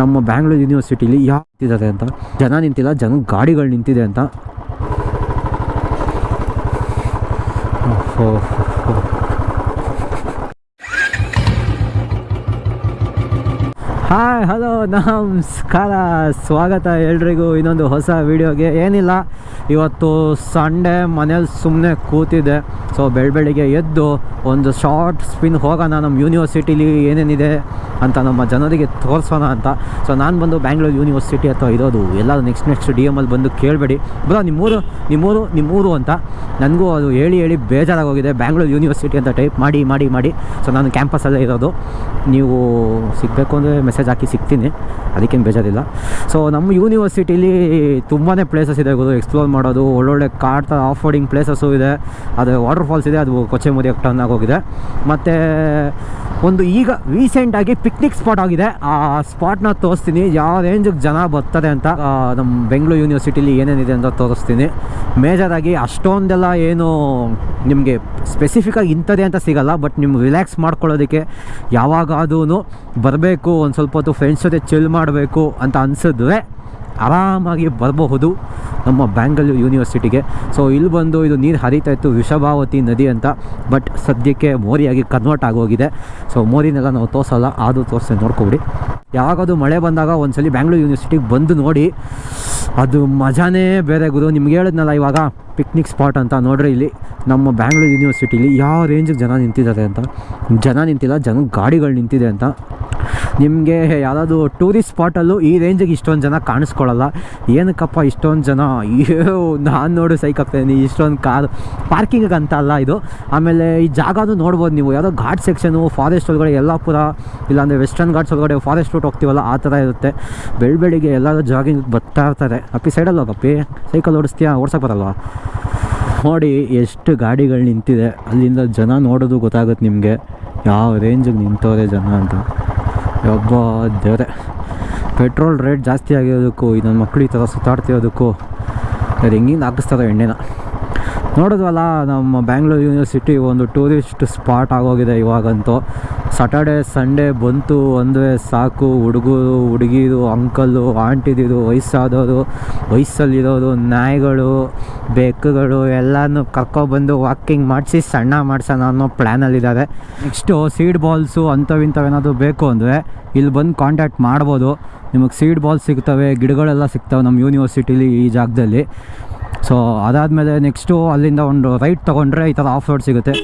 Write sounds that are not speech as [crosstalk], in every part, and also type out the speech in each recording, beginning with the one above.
ನಮ್ಮ ಬ್ಯಾಂಗ್ಳೂರು ಯೂನಿವರ್ಸಿಟಿಲಿ ಯಾವ ನಿಂತಿದ್ದಾರೆ ಅಂತ? ಜನ ನಿಂತಿಲ್ಲ ಜನ ಗಾಡಿಗಳು ನಿಂತಿದೆ ಅಂತ. ಹಾಯ್ ಹಲೋ [laughs] ನಮಸ್ಕಾರ. ಸ್ವಾಗತ ಎಲ್ರಿಗೂ. ಇನ್ನೊಂದು ಹೊಸ ವೀಡಿಯೋಗೆ. ಏನಿಲ್ಲ, ಇವತ್ತು ಸಂಡೇ ಮನೇಲಿ ಸುಮ್ಮನೆ ಕೂತಿದ್ದೆ. ಸೊ ಬೆಳ ಬೆಳಿಗ್ಗೆ ಎದ್ದು ಒಂದು ಶಾರ್ಟ್ ಸ್ಪಿನ್ ಹೋಗೋಣ. ನಮ್ಮ ಯೂನಿವರ್ಸಿಟಿಲಿ ಏನೇನಿದೆ ಅಂತ ನಮ್ಮ ಜನರಿಗೆ ತೋರಿಸೋಣ ಅಂತ. ಸೊ ನಾನು ಬಂದು ಬ್ಯಾಂಗ್ಳೂರು ಯೂನಿವರ್ಸಿಟಿ ಅಥವಾ ಇರೋದು. ಎಲ್ಲ ನೆಕ್ಸ್ಟ್ ನೆಕ್ಸ್ಟ್ ಡಿ ಎಮಲ್ಲಿ ಬಂದು ಕೇಳಬೇಡಿ. ಬ್ರೋ, ನಿಮ್ಮೂರು ನಿಮ್ಮೂರು ನಿಮ್ಮೂರು ಅಂತ. ನನಗೂ ಅದು ಹೇಳಿ ಹೇಳಿ ಬೇಜಾರಾಗೋಗಿದೆ. ಬ್ಯಾಂಗ್ಳೂರು ಯೂನಿವರ್ಸಿಟಿ ಅಂತ ಟೈಪ್ ಮಾಡಿ ಮಾಡಿ ಮಾಡಿ. ಸೊ ನಾನು ಕ್ಯಾಂಪಸಲ್ಲೇ ಇರೋದು. ನೀವು ಸಿಗಬೇಕು ಅಂದರೆ ಮೆಸೇಜ್ ಹಾಕಿ ಸಿಗ್ತೀನಿ. ಅದಕ್ಕೇನು ಬೇಜಾರಿಲ್ಲ. ಸೊ ನಮ್ಮ ಯೂನಿವರ್ಸಿಟಿಲಿ ತುಂಬಾ ಪ್ಲೇಸಸ್ ಇದೆ ಗುರು. ಎಕ್ಸ್ಪ್ಲೋರ್ ಮಾಡೋದು, ಒಳ್ಳೊಳ್ಳೆ ಕಾಡ್ತಾ ಆಫ್ ರೋಡಿಂಗ್ ಪ್ಲೇಸಸ್ಸು ಇದೆ. ಅದು ವಾಟರ್ ಫಾಲ್ಸ್ ಇದೆ, ಅದು ಕೊಚ್ಚೆ ಮುರಿಯೋಕ್ಕೆ ಟರ್ನ್ ಆಗೋಗಿದೆ. ಮತ್ತು, ಒಂದು ಈಗ ರೀಸೆಂಟಾಗಿ ಪಿಕ್ನಿಕ್ ಸ್ಪಾಟ್ ಆಗಿದೆ. ಆ ಸ್ಪಾಟ್ನ ತೋರಿಸ್ತೀನಿ. ಯಾವ ರೇಂಜಿಗೆ ಜನ ಬರ್ತಾರೆ ಅಂತ ನಮ್ಮ ಬೆಂಗಳೂರು ಯೂನಿವರ್ಸಿಟಿಲಿ ಏನೇನಿದೆ ಅಂತ ತೋರಿಸ್ತೀನಿ. ಮೇಜರಾಗಿ ಅಷ್ಟೊಂದೆಲ್ಲ ಏನು ನಿಮಗೆ ಸ್ಪೆಸಿಫಿಕಾಗಿ ಇಂಥದ್ದೇ ಅಂತ ಸಿಗಲ್ಲ. ಬಟ್ ನಿಮ್ಗೆ ರಿಲ್ಯಾಕ್ಸ್ ಮಾಡ್ಕೊಳ್ಳೋದಕ್ಕೆ ಯಾವಾಗಾದೂ ಬರಬೇಕು. ಒಂದು ಹೊತ್ತು ಫ್ರೆಂಡ್ಸ್ ಜೊತೆ ಚಿಲ್ ಮಾಡಬೇಕು ಅಂತ ಅನಿಸಿದ್ರೆ ಆರಾಮಾಗಿ ಬರಬಹುದು ನಮ್ಮ ಬ್ಯಾಂಗಲೂರು ಯೂನಿವರ್ಸಿಟಿಗೆ ಸೊ ಇಲ್ಲಿ ಬಂದು ಇದು ನೀರು ಹರಿತಾ ಇತ್ತು ವಿಷಭಾವತಿ ನದಿ ಅಂತ ಬಟ್ ಸದ್ಯಕ್ಕೆ ಮೋರಿಯಾಗಿ ಕನ್ವರ್ಟ್ ಆಗೋಗಿದೆ. ಸೊ ಮೋರಿನೆಲ್ಲ ನಾವು ತೋರಿಸಲ್ಲ, ಆದರೂ ತೋರಿಸ್ತೀನಿ, ನೋಡ್ಕೊಬಿಡಿ. ಯಾವಾಗದು ಮಳೆ ಬಂದಾಗ ಒಂದ್ಸಲಿ ಬ್ಯಾಂಗ್ಳೂರು ಯೂನಿವರ್ಸಿಟಿಗೆ ಬಂದು ನೋಡಿ. ಅದು ಮಜಾನೇ ಬೇರೆ ಗುರು. ನಿಮ್ಗೆ ಹೇಳಿದ್ನಲ್ಲ ಇವಾಗ ಪಿಕ್ನಿಕ್ ಸ್ಪಾಟ್ ಅಂತ ನೋಡ್ರಿ ಇಲ್ಲಿ. ನಮ್ಮ ಬ್ಯಾಂಗ್ಳೂರು ಯೂನಿವರ್ಸಿಟಿಲಿ ಯಾವ ರೇಂಜಿಗೆ ಜನ ನಿಂತಿದ್ದಾರೆ ಅಂತ. ಜನ ನಿಂತಿಲ್ಲ, ಜನ ಗಾಡಿಗಳು ನಿಂತಿದೆ ಅಂತ. ನಿಮಗೆ ಯಾವುದಾದ್ರು ಟೂರಿಸ್ಟ್ ಸ್ಪಾಟಲ್ಲೂ ಈ ರೇಂಜಿಗೆ ಇಷ್ಟೊಂದು ಜನ ಕಾಣಿಸ್ಕೊಳ್ಳಲ್ಲ. ಏನಕ್ಕಪ್ಪ ಇಷ್ಟೊಂದು ಜನ? ಅಯ್ಯೋ, ನಾನು ನೋಡು ಸೈಕ್ ಆಗ್ತಾಯಿದ್ದೀನಿ. ಇಷ್ಟೊಂದು ಕಾರ್ ಪಾರ್ಕಿಂಗಿಗೆ ಅಂತ ಅಲ್ಲ ಇದು. ಆಮೇಲೆ ಈ ಜಾಗನೂ ನೋಡ್ಬೋದು ನೀವು. ಯಾವುದೋ ಘಾಟ್ ಸೆಕ್ಷನು ಫಾರೆಸ್ಟ್ ಒಳಗಡೆ ಯಲ್ಲಾಪುರ, ಇಲ್ಲಾಂದರೆ ವೆಸ್ಟರ್ನ್ ಘಾಟ್ಸ್ ಒಳಗಡೆ ಫಾರೆಸ್ಟ್ ರೂಟ್ ಹೋಗ್ತೀವಲ್ಲ, ಆ ಥರ ಇರುತ್ತೆ. ಬೆಳ್ಬೆಳಿಗ್ಗೆ ಎಲ್ಲರೂ ಜಾಗಿಂಗ್ ಬರ್ತಾ ಇರ್ತಾರೆ. ಅಪ್ಪಿ ಸೈಡಲ್ಲಿ ಹೋಗಪ್ಪಿ ಸೈಕಲ್ ಓಡಿಸ್ತೀಯಾ? ಓಡ್ಸಕ್ಕೆ ಬರಲ್ವಾ? ನೋಡಿ ಎಷ್ಟು ಗಾಡಿಗಳು ನಿಂತಿದೆ. ಅಲ್ಲಿಂದ ಜನ ನೋಡೋದು ಗೊತ್ತಾಗುತ್ತೆ ನಿಮಗೆ. ಯಾವ ರೇಂಜಿಗೆ ನಿಂತವ್ರೆ ಜನ ಅಂತ. ಒಬ್ಬ ದೇವರೇ. ಪೆಟ್ರೋಲ್ ರೇಟ್ ಜಾಸ್ತಿ ಆಗಿರೋದಕ್ಕೂ ಇದೊಂದು ಮಕ್ಕಳು ಈ ಥರ ಸುತ್ತಾಡ್ತಿರೋದಕ್ಕೂ ಅದು ಹೆಂಗಿಂದ ಹಾಕಿಸ್ತಾರೆ ಎಣ್ಣೆನ ನೋಡಿದ್ವಲ್ಲ, ನಮ್ಮ ಬ್ಯಾಂಗ್ಳೂರು ಯೂನಿವರ್ಸಿಟಿ ಒಂದು ಟೂರಿಸ್ಟ್ ಸ್ಪಾಟ್ ಆಗೋಗಿದೆ ಇವಾಗಂತೂ. ಸಾಟರ್ಡೆ ಸಂಡೇ ಬಂತು ಅಂದರೆ ಸಾಕು, ಹುಡುಗರು, ಹುಡುಗಿರು ಅಂಕಲ್ಲು ಆಂಟಿದಿರು, ವಯಸ್ಸಾದವರು, ವಯಸ್ಸಲ್ಲಿರೋರು, ನಾಯಿಗಳು, ಬೆಕ್ಕುಗಳು, ಎಲ್ಲನೂ ಕರ್ಕೊಬಂದು ವಾಕಿಂಗ್ ಮಾಡಿಸಿ, ಸಣ್ಣ ಮಾಡ್ಸೋಣ ಅನ್ನೋ ಪ್ಲ್ಯಾನಲ್ಲಿದ್ದಾರೆ ನೆಕ್ಸ್ಟು ಸೀಡ್ ಬಾಲ್ಸು ಅಂಥವಿಂಥವೇನಾದರೂ ಬೇಕು ಅಂದರೆ ಇಲ್ಲಿ ಬಂದು ಕಾಂಟ್ಯಾಕ್ಟ್ ಮಾಡ್ಬೋದು. ನಿಮಗೆ ಸೀಡ್ ಬಾಲ್ಸ್ ಸಿಗ್ತವೆ, ಗಿಡಗಳೆಲ್ಲ ಸಿಗ್ತವೆ ನಮ್ಮ ಯೂನಿವರ್ಸಿಟಿಲಿ ಈ ಜಾಗದಲ್ಲಿ. ಸೊ ಅದಾದಮೇಲೆ ನೆಕ್ಸ್ಟು ಅಲ್ಲಿಂದ ಒಂದು ರೈಟ್ ತೊಗೊಂಡ್ರೆ ಈ ಥರ ಆಫ್ ರೋಡ್ ಸಿಗುತ್ತೆ.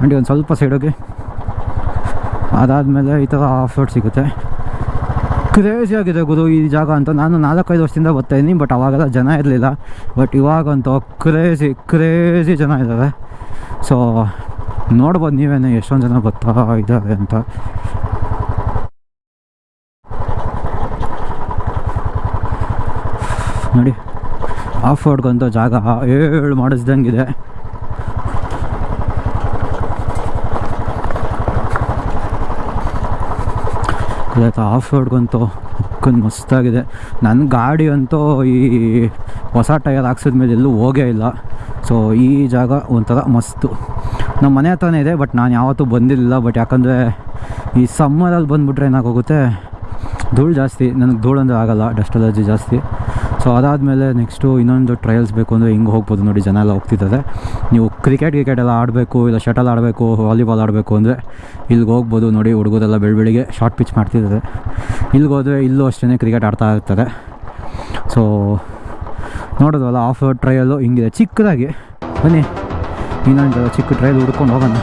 ಅಂಡ್ ಒಂದು ಸ್ವಲ್ಪ ಸೈಡೋಗಿ ಅದಾದಮೇಲೆ ಈ ಥರ ಆಫ್ ರೋಡ್ ಸಿಗುತ್ತೆ. ಕ್ರೇಜಿ ಆಗಿದೆ ಗುರು, ಈ ಜಾಗ ಅಂತ. ನಾನು ನಾಲ್ಕೈದು ವರ್ಷದಿಂದ ಬರ್ತಾಯಿದ್ದೀನಿ ಬಟ್ ಅವಾಗೆಲ್ಲ ಜನ ಇರಲಿಲ್ಲ. ಬಟ್ ಇವಾಗಂತೂ ಕ್ರೇಜಿ ಕ್ರೇಜಿ ಜನ ಇದ್ದಾರೆ. ಸೊ ನೋಡ್ಬೋದು ನೀವೇನೆ ಎಷ್ಟೊಂದು ಜನ ಬರ್ತಾ ಇದ್ದಾರೆ ಅಂತ. ನೋಡಿ ಆಫ್ ರೋಡ್ಗಂತ ಜಾಗ ಏಳು ಮಾಡಿಸ್ದಂಗಿದೆ. ಇವತ್ತು ಆಫ್ ರೋಡ್ಗಂತೂ ಕುಂದು ಮಸ್ತಾಗಿದೆ. ನನ್ನ ಗಾಡಿ ಅಂತೂ ಈ ಹೊಸ ಟೈರ್ ಹಾಕ್ಸಿದ್ಮೇಲೆ ಎಲ್ಲೂ ಹೋಗೇ ಇಲ್ಲ. ಸೊ ಈ ಜಾಗ ಒಂಥರ ಮಸ್ತು. ನಮ್ಮ ಮನೆ ಹತ್ರನೇ ಇದೆ ಬಟ್ ನಾನು ಯಾವತ್ತೂ ಬಂದಿರಲಿಲ್ಲ. ಬಟ್ ಯಾಕಂದರೆ ಈ ಸಮ್ಮರಲ್ಲಿ ಬಂದುಬಿಟ್ರೆ ಏನಾಗೋಗುತ್ತೆ? ಧೂಳು ಜಾಸ್ತಿ. ನನಗೆ ಧೂಳು ಅಂದರೆ ಆಗೋಲ್ಲ. ಡಸ್ಟ್ ಅಲರ್ಜಿ ಜಾಸ್ತಿ. ಸೊ ಅದಾದಮೇಲೆ ನೆಕ್ಸ್ಟು ಇನ್ನೊಂದು ಟ್ರಯಲ್ಸ್ ಬೇಕು ಅಂದರೆ ಹಿಂಗೆ ಹೋಗ್ಬೋದು ನೋಡಿ, ಜನ ಎಲ್ಲ ಹೋಗ್ತಿದ್ದಾರೆ. ನೀವು ಕ್ರಿಕೆಟ್ ಕ್ರಿಕೆಟ್ ಎಲ್ಲ ಆಡಬೇಕು, ಇಲ್ಲ ಶಟಲ್ ಆಡಬೇಕು ವಾಲಿಬಾಲ್ ಆಡಬೇಕು ಅಂದರೆ ಇಲ್ಲಿಗೆ ಹೋಗ್ಬೋದು ನೋಡಿ, ಹುಡುಗರೆಲ್ಲ ಬೆಳಬೆಳಿಗ್ಗೆ ಶಾರ್ಟ್ ಪಿಚ್ ಮಾಡ್ತಿದ್ದಾರೆ. ಇಲ್ಲಿಗೆ ಹೋದರೆ ಇಲ್ಲೂ ಅಷ್ಟೇ ಕ್ರಿಕೆಟ್ ಆಡ್ತಾ ಇರ್ತದೆ ಸೊ ನೋಡೋದಲ್ಲ ಆಫ್ ಟ್ರಯಲು ಹಿಂಗಿದೆ. ಚಿಕ್ಕದಾಗಿ. ಬನ್ನಿ, ಇನ್ನೊಂದು ಚಿಕ್ಕ ಟ್ರಯಲ್ ಹುಡ್ಕೊಂಡು ಹೋಗೋಣ.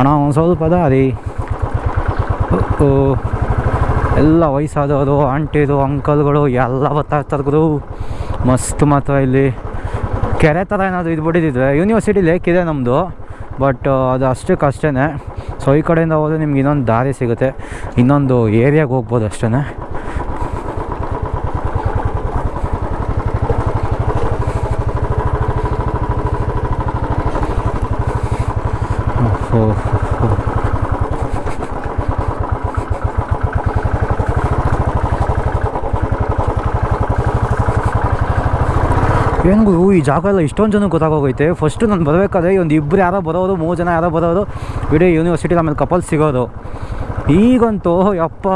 ಅಣ್ಣ ಒಂದು ಸ್ವಲ್ಪ ದಾರಿ ರೀ ಎಲ್ಲ ವಯಸ್ಸಾದವರು ಆಂಟಿದು ಅಂಕಲ್ಗಳು ಎಲ್ಲ ಬರ್ತಾ ಇರ್ತಾರೆ ಗುರು ಮಸ್ತ್ ಮಾತ್ರ ಇಲ್ಲಿ ಕೆರೆ ಥರ ಏನಾದರೂ ಇದು ಬಿಡಿದಿದ್ರೆ ಯೂನಿವರ್ಸಿಟಿ ಲೇಕ್ ಇದೆ ನಮ್ಮದು ಬಟ್ ಅದು ಅಷ್ಟಕ್ಕೆ ಅಷ್ಟೇ ಸೊ ಈ ಕಡೆಯಿಂದ ಹೋದರೆ ನಿಮ್ಗೆ ಇನ್ನೊಂದು ದಾರಿ ಸಿಗುತ್ತೆ ಇನ್ನೊಂದು ಏರಿಯಾಗೆ ಹೋಗ್ಬೋದು ಅಷ್ಟೇ ಓಹೋ ಏನು ಈ ಜಾಗ ಎಲ್ಲ ಇಷ್ಟೊಂದು ಜನಕ್ಕೆ ಗೊತ್ತಾಗೋಗೈತೆ. ಫಸ್ಟು ನಾನು ಬರಬೇಕಾದ್ರೆ ಒಂದು ಇಬ್ಬರು ಯಾರೋ ಬರೋದು ಮೂರು ಜನ ಯಾರೋ ಬರೋದು ಇಡೀ ಯೂನಿವರ್ಸಿಟಿ ಆಮೇಲೆ ಕಪಲ್ ಸಿಗೋದು. ಈಗಂತೂ, ಯಪ್ಪ,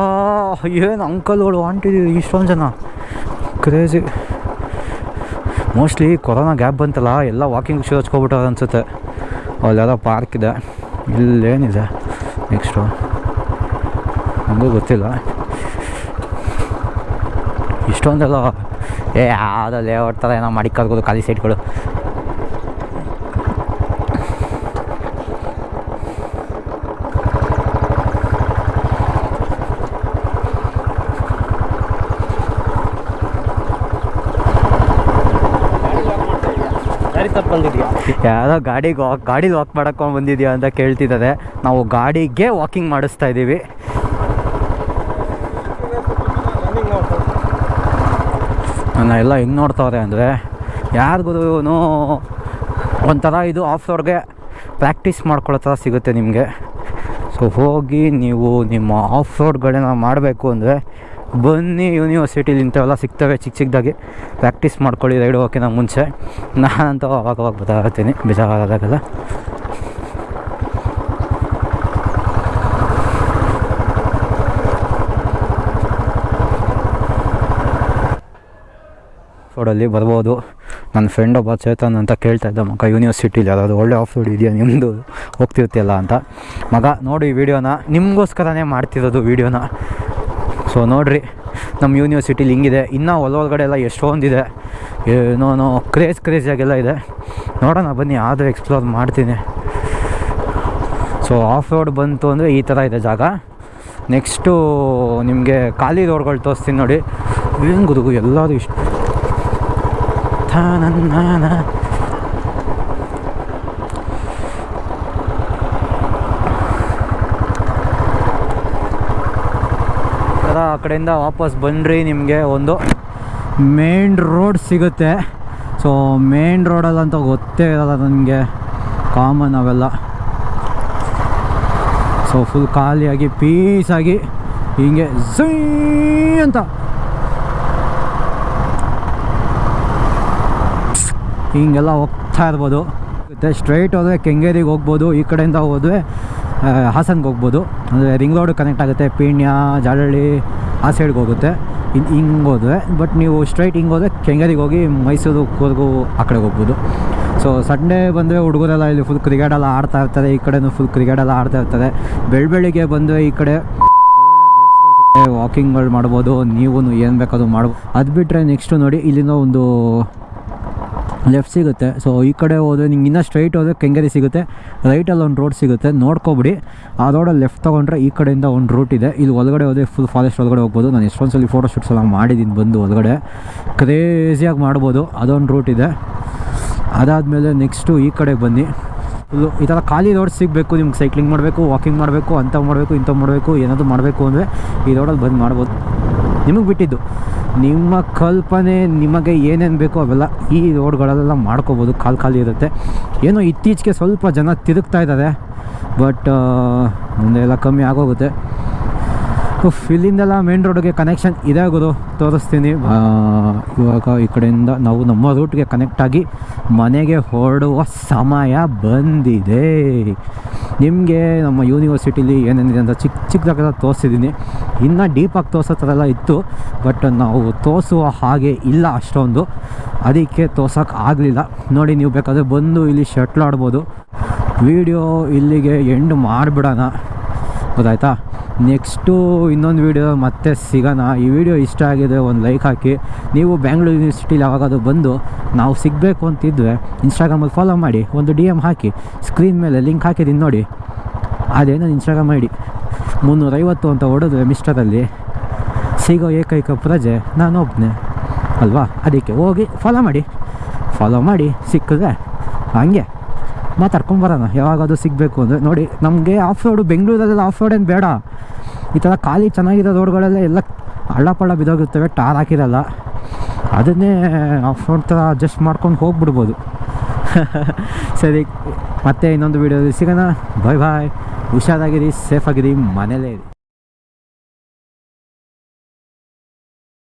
ಏನು ಅಂಕಲ್ಗಳು ಆಂಟಿದ್ದೀವಿ ಇಷ್ಟೊಂದು ಜನ. ಕ್ರೇಜಿ ಮೋಸ್ಟ್ಲಿ ಕೊರೋನಾ ಗ್ಯಾಪ್ ಬಂತಲ್ಲ, ಎಲ್ಲ ವಾಕಿಂಗ್ ಶೂ ಹಚ್ಕೊಬಿಟ್ಟಾರ ಅನಿಸುತ್ತೆ. ಅಲ್ಲೆಲ್ಲ ಪಾರ್ಕ್ ಇದೆ. ಇಲ್ಲೇನಿದೆ ನೆಕ್ಸ್ಟು ನನಗೂ ಗೊತ್ತಿಲ್ಲ. ಇಷ್ಟೊಂದೆಲ್ಲ ಏ, ಯಾವುದೋ ಲೇಔಟ್ ಥರ ಏನೋ ಮಾಡಿ ಕರ್ಬೋದು ಖಾಲಿ ಸೈಟ್ಗಳು ಯಾವುದೋ ಗಾಡಿಗೆ ವಾಕ್ ಗಾಡೀಲಿ ವಾಕ್ ಮಾಡಕ್ಕೆ ಬಂದಿದ್ಯಾ ಅಂತ ಕೇಳ್ತಿದ್ದಾರೆ. ನಾವು ಗಾಡಿಗೆ ವಾಕಿಂಗ್ ಮಾಡಿಸ್ತಾ ಇದ್ದೀವಿ ನನ್ನ ಎಲ್ಲ ಹೆಂಗೆ ನೋಡ್ತಾವ್ರೆ ಅಂದರೆ ಯಾರಿಗೂ ಒಂಥರ ಇದು ಆಫ್ ರೋಡ್ಗೆ ಪ್ರಾಕ್ಟೀಸ್ ಮಾಡ್ಕೊಳ್ಳೋ ಥರ ಸಿಗುತ್ತೆ ನಿಮಗೆ. ಸೊ, ಹೋಗಿ ನೀವು ನಿಮ್ಮ ಆಫ್ ರೋಡ್ಗಳನ್ನ ಮಾಡಬೇಕು ಅಂದರೆ, ಬನ್ನಿ ಯೂನಿವರ್ಸಿಟಿಲಿ ಇಂಥವೆಲ್ಲ ಸಿಗ್ತವೆ ಚಿಕ್ಕ ಚಿಕ್ಕದಾಗಿ ಪ್ರಾಕ್ಟೀಸ್ ಮಾಡ್ಕೊಳ್ಳಿ ರೈಡ್ ಹೋಗೋಕ್ಕಿಂತ ಮುಂಚೆ. ನಾನಂತೂ ಅವಾಗ ಅವಾಗ ಬರ್ತಾ ಇರ್ತೀನಿ. ಬೇಜಾರಾದಾಗೆಲ್ಲ. ರೋಡಲ್ಲಿ ಬರ್ಬೋದು. ನನ್ನ ಫ್ರೆಂಡ್ ಒಬ್ಬ ಚೇತನ್ ಅಂತ ಕೇಳ್ತಾ ಇದ್ದ, ಮಗ ಯೂನಿವರ್ಸಿಟಿಲಿ ಯಾವ್ದಾದ್ರು ಒಳ್ಳೆ ಆಫ್ ರೋಡ್ ಇದೆಯಾ? ನಿಮ್ಮದು ಹೋಗ್ತಿರ್ತಿಯಲ್ಲ ಅಂತ. ಮಗ, ನೋಡಿ ವಿಡಿಯೋನ ನಿಮಗೋಸ್ಕರನೇ ಮಾಡ್ತಿರೋದು ವೀಡಿಯೋನ ಸೊ ನೋಡಿರಿ ನಮ್ಮ ಯೂನಿವರ್ಸಿಟಿಲಿ ಹಿಂಗಿದೆ. ಇನ್ನೂ ಒಳಗಡೆ ಎಲ್ಲ ಎಷ್ಟೊಂದಿದೆ. ಏನೋ ಕ್ರೇಜ್ ಕ್ರೇಜಿಯಾಗೆಲ್ಲ ಇದೆ. ನೋಡೋಣ, ಬನ್ನಿ, ಆದರೂ ಎಕ್ಸ್ಪ್ಲೋರ್ ಮಾಡ್ತೀನಿ. ಸೊ ಆಫ್ ರೋಡ್ ಬಂತು ಅಂದರೆ ಈ ಥರ ಇದೆ ಜಾಗ. ನೆಕ್ಸ್ಟು ನಿಮಗೆ ಖಾಲಿ ರೋಡ್ಗಳು ತೋರಿಸ್ತೀನಿ ನೋಡಿ. ಏನು ಗುರುಗು, ಎಲ್ಲರೂ ಇಷ್ಟು ಆ ಕಡೆಯಿಂದ ವಾಪಸ್ ಬಂದ್ರಿ ನಿಮಗೆ ಒಂದು ಮೇನ್ ರೋಡ್ ಸಿಗುತ್ತೆ. ಸೊ ಮೇನ್ ರೋಡಲ್ಲಂತ ಗೊತ್ತೇ ಇರಲ್ಲ ನನಗೆ. ಕಾಮನ್ ಅವೆಲ್ಲ. ಸೊ ಫುಲ್ ಖಾಲಿಯಾಗಿ ಪೀಸಾಗಿ ಹಿಂಗೆ ಝೀ ಅಂತ. ಹಿಂಗೆಲ್ಲ ಹೋಗ್ತಾ ಇರ್ಬೋದು. ಮತ್ತು ಸ್ಟ್ರೈಟ್ ಹೋದರೆ ಕೆಂಗೇರಿಗೆ ಹೋಗ್ಬೋದು, ಈ ಕಡೆಯಿಂದ ಹೋದ್ರೆ ಹಾಸನ್ಗೆ ಹೋಗ್ಬೋದು. ಅಂದರೆ ರಿಂಗ್ ರೋಡ್ ಕನೆಕ್ಟ್ ಆಗುತ್ತೆ, ಪೀಣ್ಯ ಜಾಲಹಳ್ಳಿ ಆ ಸೈಡ್ಗೆ ಹೋಗುತ್ತೆ. ಇನ್ನು ಹಿಂಗೆ ಹೋದರೆ ಬಟ್ ನೀವು ಸ್ಟ್ರೈಟ್ ಹಿಂಗೆ ಹೋದರೆ ಕೆಂಗೇರಿಗೆ ಹೋಗಿ ಮೈಸೂರು ಕೂರ್ಗು ಆ ಕಡೆಗೆ ಹೋಗ್ಬೋದು. ಸೊ ಸಂಡೇ ಬಂದರೆ ಹುಡುಗರೆಲ್ಲ ಇಲ್ಲಿ ಫುಲ್ ಕ್ರಿಕೆಟೆಲ್ಲ ಆಡ್ತಾ ಇರ್ತಾರೆ, ಈ ಕಡೆನೂ ಫುಲ್ ಕ್ರಿಕೆಟೆಲ್ಲ ಆಡ್ತಾ ಇರ್ತಾರೆ. ಬೆಳ್ ಬೆಳಿಗ್ಗೆ ಬಂದರೆ ಈ ಕಡೆ ವಾಕಿಂಗ್ಗಳು ಮಾಡ್ಬೋದು ನೀವು ಏನು ಬೇಕಾದ್ರೂ ಮಾಡ್ಬೋದು ಅದು ಬಿಟ್ಟರೆ ನೆಕ್ಸ್ಟು ನೋಡಿ ಇಲ್ಲಿನ ಒಂದು ಲೆಫ್ಟ್ ಸಿಗುತ್ತೆ. ಸೊ ಈ ಕಡೆ ಹೋದರೆ ನಿಮ್ಗೆ ಇನ್ನೂ ಸ್ಟ್ರೈಟ್ ಹೋದರೆ ಕೆಂಗೇರಿ ಸಿಗುತ್ತೆ. ರೈಟಲ್ಲಿ ಒಂದು ರೋಡ್ ಸಿಗುತ್ತೆ. ನೋಡ್ಕೊಬಿಡಿ. ಆ ರೋಡಲ್ಲಿ ಲೆಫ್ಟ್ ತೊಗೊಂಡ್ರೆ ಈ ಕಡೆಯಿಂದ ಒಂದು ರೂಟ್ ಇದೆ. ಇಲ್ಲಿ ಒಳಗಡೆ ಹೋದರೆ ಫುಲ್ ಫಾರೆಸ್ಟ್ ಒಳಗಡೆ ಹೋಗ್ಬೋದು. ನಾನು ಎಷ್ಟೊಂದು ಸಲ ಫೋಟೋ ಶೂಟ್ಸ್ ಎಲ್ಲ ಮಾಡಿದ್ದೀನಿ ಬಂದು ಒಳಗಡೆ. ಕ್ರೇಜಿಯಾಗಿ ಮಾಡ್ಬೋದು. ಅದೊಂದು ರೂಟ್ ಇದೆ. ಅದಾದಮೇಲೆ ನೆಕ್ಸ್ಟು ಈ ಕಡೆ ಬನ್ನಿ. ಫುಲ್ಲು ಈ ಥರ ಖಾಲಿ ರೋಡ್ ಸಿಗಬೇಕು. ನಿಮ್ಗೆ ಸೈಕ್ಲಿಂಗ್ ಮಾಡಬೇಕು ವಾಕಿಂಗ್ ಮಾಡಬೇಕು ಅಂಥ ಮಾಡಬೇಕು ಇಂಥ ಮಾಡಬೇಕು, ಏನಾದರೂ ಮಾಡಬೇಕು ಅಂದರೆ ಈ ರೋಡಲ್ಲಿ ಬಂದು ಮಾಡ್ಬೋದು. ನಿಮಗೆ ಬಿಟ್ಟಿದ್ದು. ನಿಮ್ಮ ಕಲ್ಪನೆ, ನಿಮಗೆ ಏನೇನು ಬೇಕೋ ಅವೆಲ್ಲ ಈ ರೋಡ್ಗಳಲ್ಲೆಲ್ಲ ಮಾಡ್ಕೋಬೋದು. ಕಾಲು ಖಾಲಿ ಇರುತ್ತೆ. ಏನೋ ಇತ್ತೀಚೆಗೆ ಸ್ವಲ್ಪ ಜನ ತಿರುಗ್ತಾ ಇದ್ದಾರೆ. ಬಟ್ ಮುಂದೆ ಎಲ್ಲ ಕಮ್ಮಿ ಆಗೋಗುತ್ತೆ. ಇಲ್ಲಿಂದೆಲ್ಲ ಮೇನ್ ರೋಡ್ಗೆ ಕನೆಕ್ಷನ್ ಇದೆ ಗುರು. ತೋರಿಸ್ತೀನಿ. ಇವಾಗ ಈ ಕಡೆಯಿಂದ ನಾವು ನಮ್ಮ ರೂಟ್ಗೆ ಕನೆಕ್ಟಾಗಿ ಮನೆಗೆ ಹೊರಡುವ ಸಮಯ ಬಂದಿದೆ. ನಿಮಗೆ ನಮ್ಮ ಯೂನಿವರ್ಸಿಟಿಲಿ ಏನೇನಿದೆ ಅಂತ ಚಿಕ್ಕ ಚಿಕ್ಕದಾಗೆಲ್ಲ ತೋರಿಸಿದ್ದೀನಿ. ಇನ್ನೂ ಡೀಪಾಗಿ ತೋರಿಸೋ ಥರ ಎಲ್ಲ ಇತ್ತು ಬಟ್ ನಾವು ತೋರಿಸುವ ಹಾಗೆ ಇಲ್ಲ ಅಷ್ಟೊಂದು. ಅದಕ್ಕೆ ತೋರ್ಸೋಕೆ ಆಗಲಿಲ್ಲ. ನೋಡಿ, ನೀವು ಬೇಕಾದರೆ ಬಂದು ಇಲ್ಲಿ ಶಟ್ಲ್ ಆಡ್ಬೋದು. ವಿಡಿಯೋ ಇಲ್ಲಿಗೆ ಎಂಡ್ ಮಾಡಿಬಿಡೋಣ. ಗೊತ್ತಾಯ್ತಾ? ನೆಕ್ಸ್ಟು ಇನ್ನೊಂದು ವೀಡಿಯೋ ಮತ್ತೆ ಸಿಗೋಣ. ಈ ವಿಡಿಯೋ ಇಷ್ಟ ಆಗಿದೆ ಒಂದು ಲೈಕ್ ಹಾಕಿ. ನೀವು ಬ್ಯಾಂಗ್ಳೂರು ಯೂನಿವರ್ಸಿಟಿಲಿ ಯಾವಾಗಾದ್ರೂ ಬಂದು ನಾವು ಸಿಗಬೇಕು ಅಂತಿದ್ದರೆ ಇನ್ಸ್ಟಾಗ್ರಾಮಲ್ಲಿ ಫಾಲೋ ಮಾಡಿ. ಒಂದು ಡಿ ಎಂ ಹಾಕಿ. ಸ್ಕ್ರೀನ್ ಮೇಲೆ ಲಿಂಕ್ ಹಾಕಿದ್ದೀನಿ ನೋಡಿ. ಅದೇನೋ ಇನ್ಸ್ಟಾಗ್ರಾಮ್ ಮಾಡಿ ಮುನ್ನೂರೈವತ್ತು ಅಂತ ಹೊಡೆದ್ರೆ ಮಿಸ್ಟರಲ್ಲಿ ಸಿಗೋ ಏಕೈಕ ಪ್ರಜೆ ನಾನು ಒಬ್ಬನೇ ಅಲ್ವಾ? ಅದಕ್ಕೆ ಹೋಗಿ ಫಾಲೋ ಮಾಡಿ. ಫಾಲೋ ಮಾಡಿ. ಸಿಕ್ಕಿದ್ರೆ ಹಂಗೆ. ಮಾತಾಡ್ಕೊಂಬರೋಣ ಯಾವಾಗಾದ್ರೂ ಸಿಗಬೇಕು ಅಂದರೆ. ನೋಡಿ, ನಮಗೆ ಆಫ್ ರೋಡು ಬೆಂಗಳೂರಲ್ಲೆಲ್ಲ ಆಫ್ ರೋಡ್ ಏನು ಬೇಡ. ಈ ಥರ ಖಾಲಿ ಚೆನ್ನಾಗಿರೋ ರೋಡ್ಗಳೆಲ್ಲ ಎಲ್ಲ ಹಳ್ಳ ಪಳ್ಳ ಬಿದ್ದೋಗಿರ್ತವೆ, ಟಾರ್ ಹಾಕಿರಲ್ಲ. ಅದನ್ನೇ ಆಫ್ ರೋಡ್ ಥರ ಅಡ್ಜಸ್ಟ್ ಮಾಡ್ಕೊಂಡು ಹೋಗ್ಬಿಡ್ಬೋದು. [laughs] ಸರಿ, ಮತ್ತೆ ಇನ್ನೊಂದು ವೀಡಿಯೋದಲ್ಲಿ ಸಿಗೋಣ. ಬಾಯ್ ಬಾಯ್ ಹುಷಾರಾಗಿರಿ ಸೇಫಾಗಿರಿ ಮನೇಲೇ ಇರಿ.